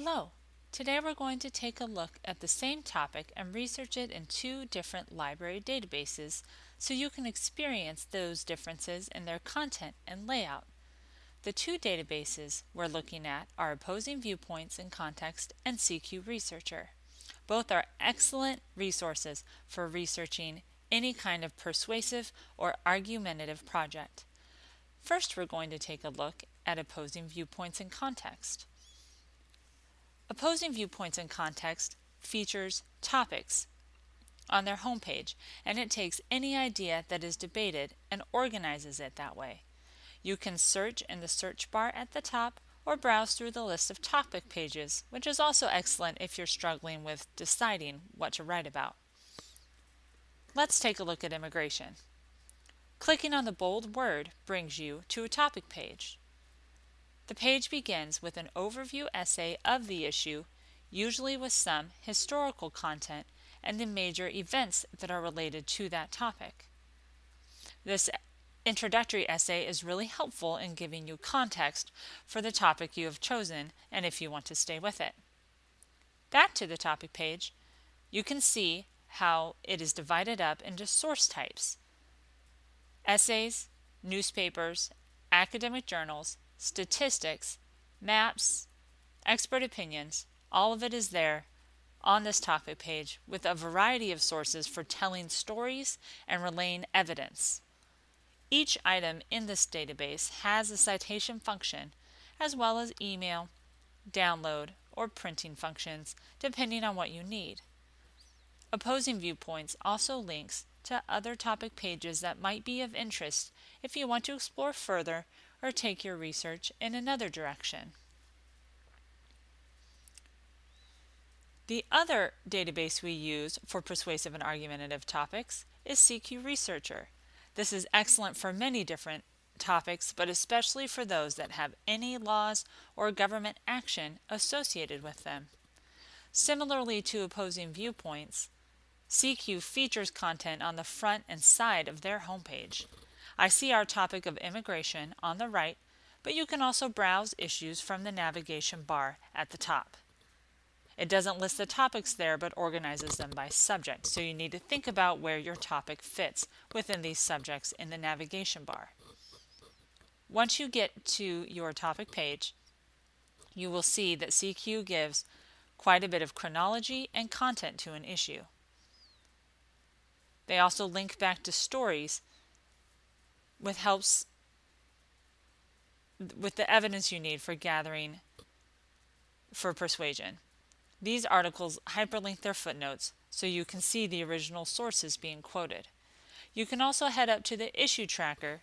Hello! Today we're going to take a look at the same topic and research it in two different library databases so you can experience those differences in their content and layout. The two databases we're looking at are Opposing Viewpoints in Context and CQ Researcher. Both are excellent resources for researching any kind of persuasive or argumentative project. First we're going to take a look at Opposing Viewpoints in Context. Opposing Viewpoints in Context features topics on their homepage, and it takes any idea that is debated and organizes it that way. You can search in the search bar at the top or browse through the list of topic pages, which is also excellent if you're struggling with deciding what to write about. Let's take a look at immigration. Clicking on the bold word brings you to a topic page. The page begins with an overview essay of the issue, usually with some historical content and the major events that are related to that topic. This introductory essay is really helpful in giving you context for the topic you have chosen and if you want to stay with it. Back to the topic page, you can see how it is divided up into source types. Essays, newspapers, academic journals, statistics, maps, expert opinions, all of it is there on this topic page with a variety of sources for telling stories and relaying evidence. Each item in this database has a citation function as well as email, download, or printing functions depending on what you need. Opposing Viewpoints also links to other topic pages that might be of interest if you want to explore further or take your research in another direction. The other database we use for persuasive and argumentative topics is CQ Researcher. This is excellent for many different topics, but especially for those that have any laws or government action associated with them. Similarly to opposing viewpoints, CQ features content on the front and side of their homepage. I see our topic of immigration on the right, but you can also browse issues from the navigation bar at the top. It doesn't list the topics there, but organizes them by subject, so you need to think about where your topic fits within these subjects in the navigation bar. Once you get to your topic page, you will see that CQ gives quite a bit of chronology and content to an issue. They also link back to stories with helps with the evidence you need for gathering for persuasion. These articles hyperlink their footnotes so you can see the original sources being quoted. You can also head up to the issue tracker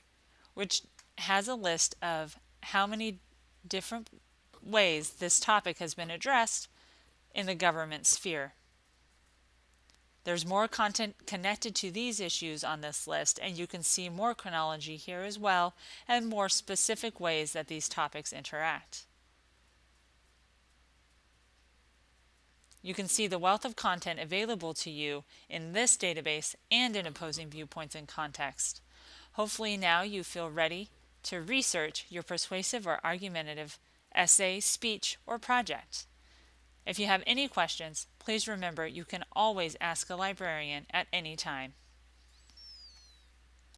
which has a list of how many different ways this topic has been addressed in the government sphere. There's more content connected to these issues on this list, and you can see more chronology here as well, and more specific ways that these topics interact. You can see the wealth of content available to you in this database and in opposing viewpoints in context. Hopefully now you feel ready to research your persuasive or argumentative essay, speech, or project. If you have any questions, please remember you can always ask a librarian at any time.